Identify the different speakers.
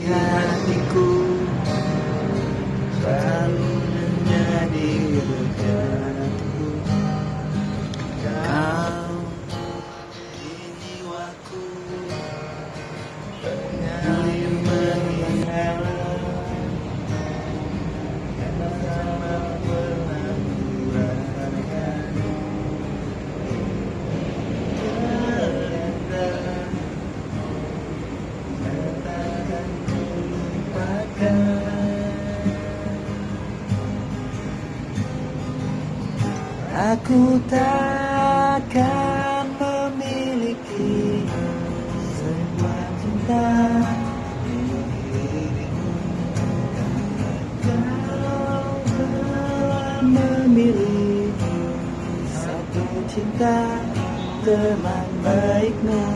Speaker 1: hatiku selalu Aku takkan memiliki semua cinta. Kau telah memilih satu cinta teman baikmu